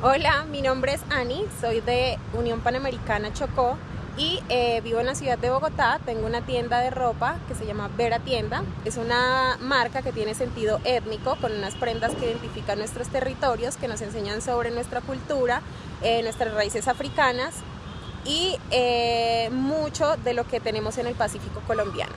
Hola, mi nombre es Ani, soy de Unión Panamericana Chocó y eh, vivo en la ciudad de Bogotá. Tengo una tienda de ropa que se llama Vera Tienda. Es una marca que tiene sentido étnico con unas prendas que identifican nuestros territorios, que nos enseñan sobre nuestra cultura, eh, nuestras raíces africanas y eh, mucho de lo que tenemos en el Pacífico colombiano.